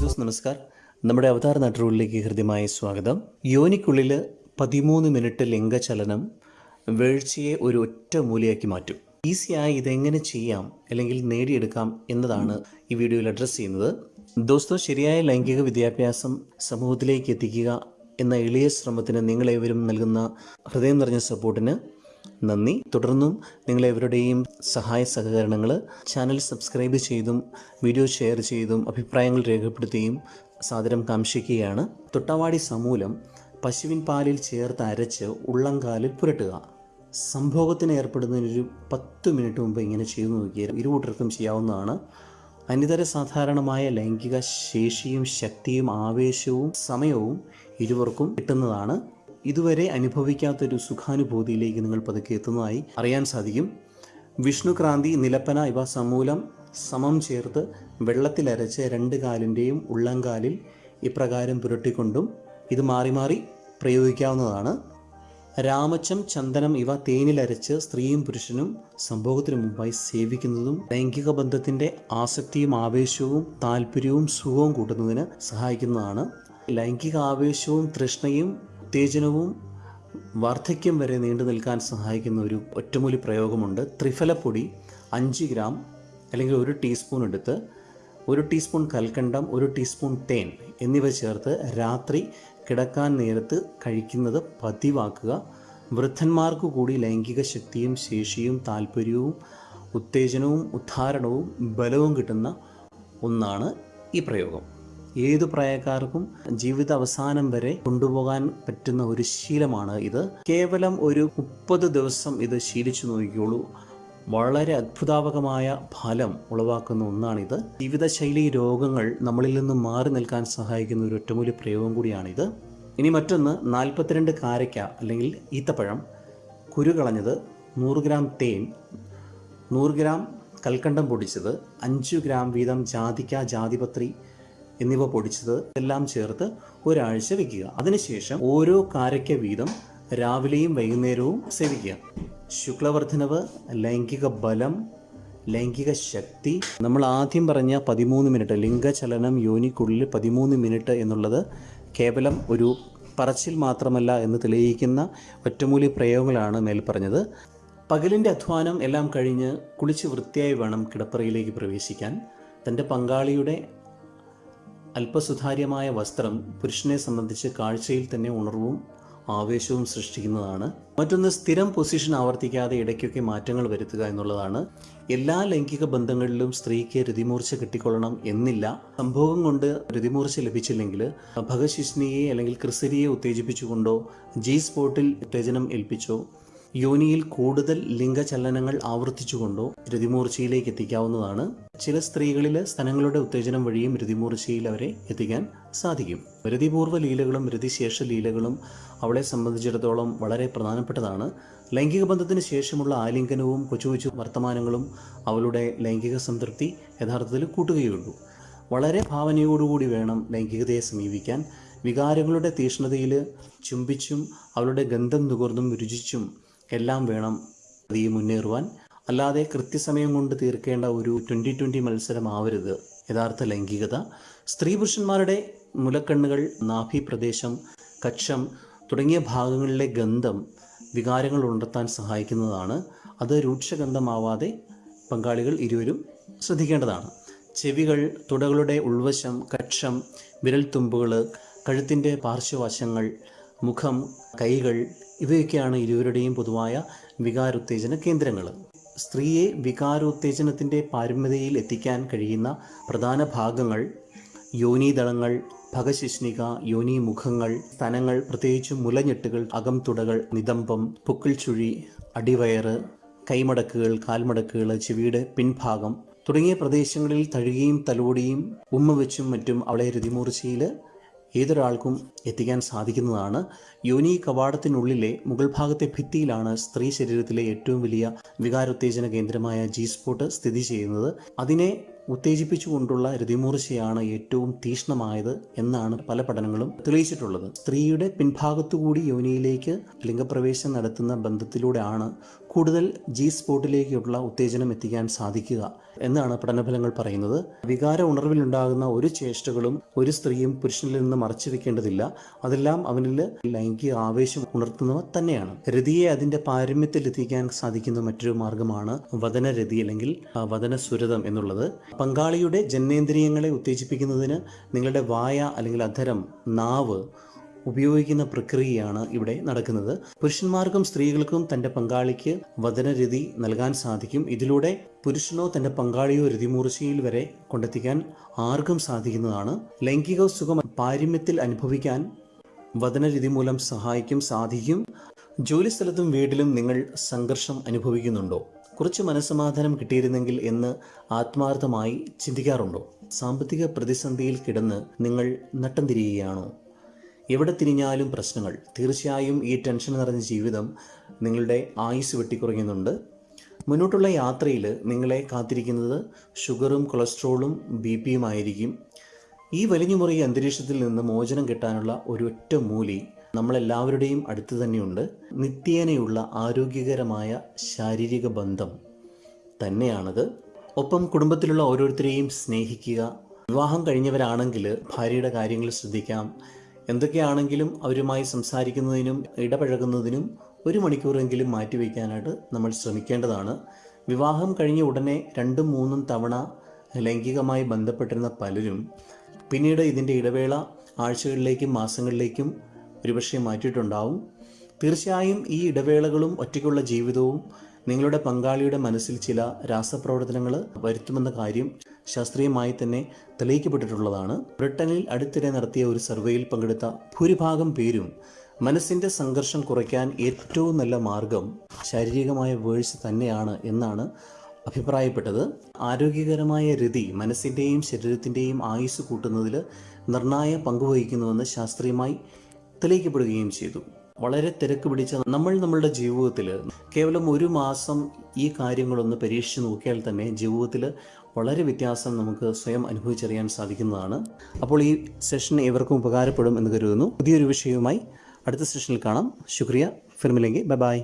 Those നമസ്കാർ. നമ്മുടെ അവതാർ നാട്ടുകളിലേക്ക് ഹൃദ്യമായ സ്വാഗതം. യോനിക്കുള്ളിൽ പതിമൂന്ന് മിനിറ്റ് ലിംഗചലനം വീഴ്ചയെ ഒരു ഒറ്റ മൂലയാക്കി മാറ്റും. ഈസിയായി ഇതെങ്ങനെ ചെയ്യാം അല്ലെങ്കിൽ നേടിയെടുക്കാം എന്നതാണ് ഈ വീഡിയോയിൽ അഡ്രസ്സ് ചെയ്യുന്നത്. ദോസ്തോ ശരിയായ ലൈംഗിക വിദ്യാഭ്യാസം സമൂഹത്തിലേക്ക് എത്തിക്കുക എന്ന എളിയ ശ്രമത്തിന് നിങ്ങളേവരും നൽകുന്ന ഹൃദയം നിറഞ്ഞ സപ്പോർട്ടിന് നന്ദി. തുടർന്നും നിങ്ങളെവരുടെയും സഹായ സഹകരണങ്ങൾ ചാനൽ സബ്സ്ക്രൈബ് ചെയ്തും വീഡിയോ ഷെയർ ചെയ്തും അഭിപ്രായങ്ങൾ രേഖപ്പെടുത്തുകയും സാദരം കാംക്ഷിക്കുകയാണ്. തൊട്ടവാടി സമൂലം പശുവിൻ പാലിൽ ചേർത്ത് അരച്ച് ഉള്ളംകാലിൽ പുരട്ടുക. സംഭോഗത്തിന് ഏർപ്പെടുന്നതിനൊരു പത്ത് മിനിറ്റ് മുമ്പ് ഇങ്ങനെ ചെയ്തു നോക്കിയാൽ ഇരുകൂട്ടർക്കും ചെയ്യാവുന്നതാണ്. അനിതര സാധാരണമായ ലൈംഗിക ശേഷിയും ശക്തിയും ആവേശവും സമയവും ഇരുവർക്കും കിട്ടുന്നതാണ്. ഇതുവരെ അനുഭവിക്കാത്തൊരു സുഖാനുഭൂതിയിലേക്ക് നിങ്ങൾ പതുക്കെ എത്തുന്നതായി അറിയാൻ സാധിക്കും. വിഷ്ണുക്രാന്തി നിലപ്പന ഇവ സമൂലം സമം ചേർത്ത് വെള്ളത്തിലരച്ച് രണ്ട് കാലിന്റെയും ഉള്ളംകാലിൽ ഇപ്രകാരം പുരട്ടിക്കൊണ്ടും ഇത് മാറി മാറി പ്രയോഗിക്കാവുന്നതാണ്. രാമച്ചം ചന്ദനം ഇവ തേനിലരച്ച് സ്ത്രീയും പുരുഷനും സംഭവത്തിനു മുമ്പായി സേവിക്കുന്നതും ലൈംഗിക ബന്ധത്തിന്റെ ആസക്തിയും ആവേശവും താല്പര്യവും സുഖവും കൂട്ടുന്നതിന് സഹായിക്കുന്നതാണ്. ലൈംഗിക ആവേശവും തൃഷ്ണയും ഉത്തേജനവും വാർദ്ധക്യം വരെ നീണ്ടു നിൽക്കാൻ സഹായിക്കുന്ന ഒരു ഒറ്റമൂലി പ്രയോഗമുണ്ട്. ത്രിഫലപ്പൊടി അഞ്ച് ഗ്രാം അല്ലെങ്കിൽ ഒരു ടീസ്പൂൺ എടുത്ത് ഒരു ടീസ്പൂൺ കൽക്കണ്ടം ഒരു ടീസ്പൂൺ തേൻ എന്നിവ ചേർത്ത് രാത്രി കിടക്കാൻ നേരത്ത് കഴിക്കുന്നത് പതിവാക്കുക. വൃദ്ധന്മാർക്ക് കൂടി ലൈംഗിക ശക്തിയും ശേഷിയും താല്പര്യവും ഉത്തേജനവും ഉദ്ധാരണവും ബലവും കിട്ടുന്ന ഒന്നാണ് ഈ പ്രയോഗം. ഏതു പ്രായക്കാർക്കും ജീവിത അവസാനം വരെ കൊണ്ടുപോകാൻ പറ്റുന്ന ഒരു ശീലമാണ് ഇത്. കേവലം ഒരു മുപ്പത് ദിവസം ഇത് ശീലിച്ചു നോക്കിക്കോളൂ. വളരെ അത്ഭുതാവകമായ ഫലം ഉളവാക്കുന്ന ഒന്നാണിത്. ജീവിതശൈലി രോഗങ്ങൾ നമ്മളിൽ നിന്ന് മാറി നിൽക്കാൻ സഹായിക്കുന്ന ഒരു ഒറ്റമൂലി പ്രയോഗം കൂടിയാണിത്. ഇനി മറ്റൊന്ന് നാൽപ്പത്തിരണ്ട് കാരയ്ക്ക അല്ലെങ്കിൽ ഈത്തപ്പഴം. കുരു കളഞ്ഞത് നൂറ് ഗ്രാം തേൻ നൂറ് ഗ്രാം കൽക്കണ്ടം പൊടിച്ചത് അഞ്ച് ഗ്രാം വീതം ജാതിക്ക ജാതിപത്രി എന്നിവ പൊടിച്ചത് എല്ലാം ചേർത്ത് ഒരാഴ്ച വെക്കുക. അതിനുശേഷം ഓരോ കാരയ്ക്ക വീതം രാവിലെയും വൈകുന്നേരവും സേവിക്കുക. ശുക്ലവർദ്ധനവ് ലൈംഗിക ബലം ലൈംഗിക ശക്തി. നമ്മൾ ആദ്യം പറഞ്ഞ പതിമൂന്ന് മിനിറ്റ് ലിംഗചലനം യോനിക്കുള്ളിൽ പതിമൂന്ന് മിനിറ്റ് എന്നുള്ളത് കേവലം ഒരു പറച്ചിൽ മാത്രമല്ല എന്ന് തെളിയിക്കുന്ന ഒറ്റമൂലി പ്രയോഗങ്ങളാണ് മേൽ പറഞ്ഞത്. പകലിന്റെ അധ്വാനം എല്ലാം കഴിഞ്ഞ് കുളിച്ച് വൃത്തിയായി വേണം കിടപ്പറയിലേക്ക് പ്രവേശിക്കാൻ. തന്റെ പങ്കാളിയുടെ അല്പസുതാര്യമായ വസ്ത്രം പുരുഷനെ സംബന്ധിച്ച് കാഴ്ചയിൽ തന്നെ ഉണർവും ആവേശവും സൃഷ്ടിക്കുന്നതാണ്. മറ്റൊന്ന് സ്ഥിരം പൊസിഷൻ ആവർത്തിക്കാതെ ഇടയ്ക്കൊക്കെ മാറ്റങ്ങൾ വരുത്തുക എന്നുള്ളതാണ്. എല്ലാ ലൈംഗിക ബന്ധങ്ങളിലും സ്ത്രീക്ക് രതിമൂർച്ച കിട്ടിക്കൊള്ളണം എന്നില്ല. സംഭവം കൊണ്ട് രതിമൂർച്ച ലഭിച്ചില്ലെങ്കിൽ ഭഗശിഷ്ണിയെ അല്ലെങ്കിൽ ക്രിസരിയെ ഉത്തേജിപ്പിച്ചുകൊണ്ടോ ജി സ്പോട്ടിൽ ഉത്തേജനം ഏൽപ്പിച്ചോ യോനിയിൽ കൂടുതൽ ലിംഗചലനങ്ങൾ ആവർത്തിച്ചുകൊണ്ടോ രതിമൂർച്ചയിലേക്ക് എത്തിക്കാവുന്നതാണ്. ചില സ്ത്രീകളിൽ സ്ഥലങ്ങളുടെ ഉത്തേജനം വഴിയും രതിമൂർച്ചയിൽ അവരെ എത്തിക്കാൻ സാധിക്കും. രതിപൂർവ ലീലകളും രതിശേഷ ലീലകളും അവളെ സംബന്ധിച്ചിടത്തോളം വളരെ പ്രധാനപ്പെട്ടതാണ്. ലൈംഗിക ബന്ധത്തിന് ശേഷമുള്ള ആലിംഗനവും കൊച്ചു കൊച്ചു വർത്തമാനങ്ങളും അവളുടെ ലൈംഗിക സംതൃപ്തി യഥാർത്ഥത്തിൽ കൂട്ടുകയുള്ളൂ. വളരെ ഭാവനയോടുകൂടി വേണം ലൈംഗികതയെ സമീപിക്കാൻ. വികാരങ്ങളുടെ തീഷ്ണതയിൽ ചുംബിച്ചും അവളുടെ ഗന്ധം നുകർന്നും രുചിച്ചും എല്ലാം വേണം ഈ മുന്നേറുവാൻ. അല്ലാതെ കൃത്യസമയം കൊണ്ട് തീർക്കേണ്ട ഒരു ട്വന്റി ട്വന്റി മത്സരമാവരുത്. യഥാർത്ഥ ലൈംഗികത. സ്ത്രീ പുരുഷന്മാരുടെ മുലക്കണ്ണുകൾ നാഭി പ്രദേശം കക്ഷം തുടങ്ങിയ ഭാഗങ്ങളിലെ ഗന്ധം വികാരങ്ങൾ ഉണർത്താൻ സഹായിക്കുന്നതാണ്. അത് രൂക്ഷഗന്ധമാവാതെ പങ്കാളികൾ ഇരുവരും ശ്രദ്ധിക്കേണ്ടതാണ്. ചെവികൾ തുടകളുടെ ഉൾവശം കക്ഷം വിരൽത്തുമ്പുകൾ കഴുത്തിന്റെ പാർശ്വവശങ്ങൾ മുഖം കൈകൾ ഇവയൊക്കെയാണ് ഇരുവരുടെയും പൊതുവായ വികാരോത്തേജന കേന്ദ്രങ്ങൾ. സ്ത്രീയെ വികാരോത്തേജനത്തിന്റെ പാരമ്യതയിൽ എത്തിക്കാൻ കഴിയുന്ന പ്രധാന ഭാഗങ്ങൾ യോനീദളങ്ങൾ ഭഗശിഷ്ണിക യോനി മുഖങ്ങൾ സ്തനങ്ങൾ പ്രത്യേകിച്ചും മുലഞ്ഞെട്ടുകൾ അകംതുടകൾ നിതംബം പുക്കിൾ ചുഴി അടിവയറ് കൈമടക്കുകൾ കാൽമടക്കുകൾ ചെവിയുടെ പിൻഭാഗം തുടങ്ങിയ പ്രദേശങ്ങളിൽ തഴുകിയും തലോടിയും ഉമ്മ വെച്ചും മറ്റും അവളെ രതിമൂർച്ചയിൽ ഏതൊരാൾക്കും എത്തിക്കാൻ സാധിക്കുന്നതാണ്. യോനി കവാടത്തിനുള്ളിലെ മുകൾ ഭാഗത്തെ ഭിത്തിയിലാണ് സ്ത്രീ ശരീരത്തിലെ ഏറ്റവും വലിയ വികാരോത്തേജന കേന്ദ്രമായ ജി സ്പോട്ട് സ്ഥിതി ചെയ്യുന്നത്. അതിനെ ഉത്തേജിപ്പിച്ചുകൊണ്ടുള്ള രതിമൂർച്ചയാണ് ഏറ്റവും തീഷ്ണമായത് എന്നാണ് പല പഠനങ്ങളും തെളിയിച്ചിട്ടുള്ളത്. സ്ത്രീയുടെ പിൻഭാഗത്തുകൂടി യോനിയിലേക്ക് ലിംഗപ്രവേശം നടത്തുന്ന ബന്ധത്തിലൂടെയാണ് കൂടുതൽ ജി സ്പോട്ടിലേക്കുള്ള ഉത്തേജനം എത്തിക്കാൻ സാധിക്കുക എന്നാണ് പഠനഫലങ്ങൾ പറയുന്നത്. വികാര ഉണർവിലുണ്ടാകുന്ന ഒരു ചേഷ്ടകളും ഒരു സ്ത്രീയും പുരുഷനിൽ നിന്ന് മറച്ചു വെക്കേണ്ടതില്ല അതെല്ലാം അവനിൽ ലൈംഗിക ആവേശം ഉണർത്തുന്നവ തന്നെയാണ്. രതിയെ അതിന്റെ പാരമ്യത്തിൽ എത്തിക്കാൻ സാധിക്കുന്ന മറ്റൊരു മാർഗമാണ് വതനരതി അല്ലെങ്കിൽ വതനസുരതം എന്നുള്ളത്. പങ്കാളിയുടെ ജനനേന്ദ്രിയങ്ങളെ ഉത്തേജിപ്പിക്കുന്നതിന് നിങ്ങളുടെ വായ അല്ലെങ്കിൽ അധരം നാവ് ഉപയോഗിക്കുന്ന പ്രക്രിയയാണ് ഇവിടെ നടക്കുന്നത്. പുരുഷന്മാർക്കും സ്ത്രീകൾക്കും തന്റെ പങ്കാളിക്ക് വചനരതി നൽകാൻ സാധിക്കും. ഇതിലൂടെ പുരുഷനോ തന്റെ പങ്കാളിയോ രതിമൂർച്ചയിൽ വരെ കൊണ്ടെത്തിക്കാൻ ആർക്കും സാധിക്കുന്നതാണ്. ലൈംഗിക സുഖം പാരമ്യത്തിൽ അനുഭവിക്കാൻ വചനരതി മൂലം സഹായിക്കും സാധിക്കും. ജോലിസ്ഥലത്തും വീട്ടിലും നിങ്ങൾ സംഘർഷം അനുഭവിക്കുന്നുണ്ടോ? കുറച്ച് മനസ്സമാധാനം കിട്ടിയിരുന്നെങ്കിൽ എന്ന് ആത്മാർത്ഥമായി ചിന്തിക്കാറുണ്ടോ? സാമ്പത്തിക പ്രതിസന്ധിയിൽ കിടന്ന് നിങ്ങൾ നട്ടം തിരിയുകയാണോ? എവിടെ തിരിഞ്ഞാലും പ്രശ്നങ്ങൾ. തീർച്ചയായും ഈ ടെൻഷൻ നിറഞ്ഞ ജീവിതം നിങ്ങളുടെ ആയുസ് വെട്ടിക്കുറയുന്നുണ്ട് മുന്നോട്ടുള്ള യാത്രയിൽ നിങ്ങളെ കാത്തിരിക്കുന്നത് ഷുഗറും കൊളസ്ട്രോളും ബി പിയും ആയിരിക്കും. ഈ വലിഞ്ഞുമുറി അന്തരീക്ഷത്തിൽ നിന്ന് മോചനം കിട്ടാനുള്ള ഒരൊറ്റ മൂലി നമ്മളെല്ലാവരുടെയും അടുത്ത് തന്നെയുണ്ട്. നിത്യേനയുള്ള ആരോഗ്യകരമായ ശാരീരിക ബന്ധം തന്നെയാണത്. ഒപ്പം കുടുംബത്തിലുള്ള ഓരോരുത്തരെയും സ്നേഹിക്കുക വിവാഹം കഴിഞ്ഞവരാണെങ്കിൽ ഭാര്യയുടെ കാര്യങ്ങൾ ശ്രദ്ധിക്കാം എന്തൊക്കെയാണെങ്കിലും അവരുമായി സംസാരിക്കുന്നതിനും ഇടപഴകുന്നതിനും ഒരു മണിക്കൂറെങ്കിലും മാറ്റിവെക്കാനായിട്ട് നമ്മൾ ശ്രമിക്കേണ്ടതാണ്. വിവാഹം കഴിഞ്ഞ ഉടനെ രണ്ടും മൂന്നും തവണ ലൈംഗികമായി ബന്ധപ്പെട്ടിരുന്ന പലരും പിന്നീട് ഇതിന്റെ ഇടവേള ആഴ്ചകളിലേക്കും മാസങ്ങളിലേക്കും ഒരുപക്ഷെ മാറ്റിയിട്ടുണ്ടാവും. തീർച്ചയായും ഈ ഇടവേളകളും ഒറ്റയ്ക്കുള്ള ജീവിതവും നിങ്ങളുടെ പങ്കാളിയുടെ മനസ്സിൽ ചില രാസപ്രവർത്തനങ്ങൾ വരുത്തുമെന്ന കാര്യം ശാസ്ത്രീയമായി തന്നെ തെളിയിക്കപ്പെട്ടിട്ടുള്ളതാണ്. ബ്രിട്ടനിൽ അടുത്തിടെ നടത്തിയ ഒരു സർവേയിൽ പങ്കെടുത്ത ഭൂരിഭാഗം പേരും മനസ്സിന്റെ സംഘർഷം കുറയ്ക്കാൻ ഏറ്റവും നല്ല മാർഗം ശാരീരികമായ വേഴ്സ് തന്നെയാണ് എന്നാണ് അഭിപ്രായപ്പെട്ടത്. ആരോഗ്യകരമായ രതി മനസ്സിന്റെയും ശരീരത്തിന്റെയും ആയുസ് കൂട്ടുന്നതിൽ നിർണായ പങ്കുവഹിക്കുന്നുവെന്ന് ശാസ്ത്രീയമായി തെളിയിക്കപ്പെടുകയും ചെയ്തു. വളരെ തിരക്ക് പിടിച്ച നമ്മൾ നമ്മളുടെ ജീവിതത്തിൽ കേവലം ഒരു മാസം ഈ കാര്യങ്ങളൊന്ന് പരീക്ഷിച്ച് നോക്കിയാൽ തന്നെ ജീവിതത്തിൽ വളരെ വ്യത്യാസം നമുക്ക് സ്വയം അനുഭവിച്ചറിയാൻ സാധിക്കുന്നതാണ്. അപ്പോൾ ഈ സെഷൻ ഏവർക്കും ഉപകാരപ്പെടും എന്ന് കരുതുന്നു. പുതിയൊരു വിഷയവുമായി അടുത്ത സെഷനിൽ കാണാം. ശുക്രിയ. ഫിർമിലെങ്കിൽ ബൈ ബൈ.